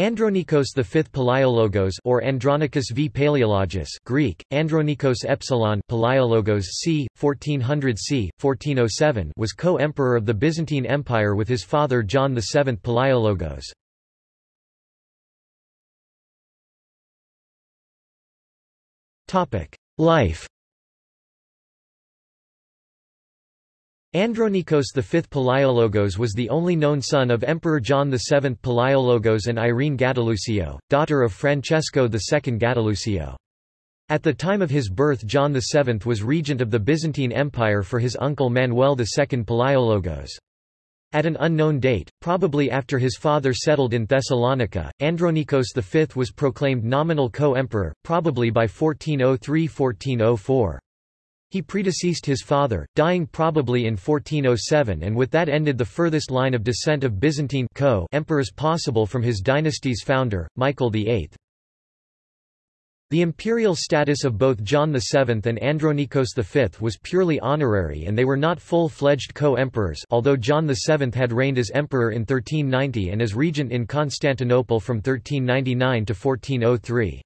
Andronikos V Palaiologos or Andronicus v Paleologus Greek, Andronikos Epsilon Palaiologos c. 1400 c. 1407 was co-emperor of the Byzantine Empire with his father John VII Palaiologos. Life Andronikos V Palaiologos was the only known son of Emperor John VII Palaiologos and Irene Gattilusio, daughter of Francesco II Gattilusio. At the time of his birth John VII was regent of the Byzantine Empire for his uncle Manuel II Palaiologos. At an unknown date, probably after his father settled in Thessalonica, Andronikos V was proclaimed nominal co-emperor, probably by 1403–1404. He predeceased his father, dying probably in 1407 and with that ended the furthest line of descent of Byzantine co emperors possible from his dynasty's founder, Michael VIII. The imperial status of both John VII and Andronikos V was purely honorary and they were not full-fledged co-emperors although John VII had reigned as emperor in 1390 and as regent in Constantinople from 1399 to 1403.